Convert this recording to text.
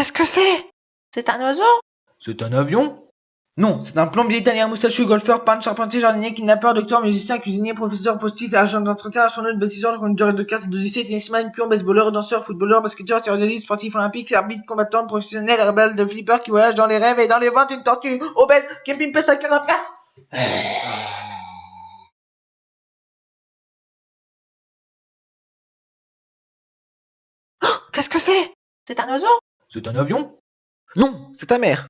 Qu'est-ce que c'est? C'est un oiseau? C'est un avion? Non, c'est un plombier italien, moustachu, golfeur, peintre, charpentier, jardinier, kidnappeur, docteur, musicien, cuisinier, professeur, post-it, agent d'entretien, astronaute, bâtisseur, conducteur de cartes, d'odyssée, tennisman, pion, baseballeur, danseur, footballeur, basketteur, tireur d'élite, sportif olympique, arbitre, combattant, professionnel, rebelle, de flipper qui voyage dans les rêves et dans les ventes, une tortue, obèse, qui pimpe sa carapace Qu'est-ce que c'est? C'est un oiseau? C'est un avion? Non, c'est ta mère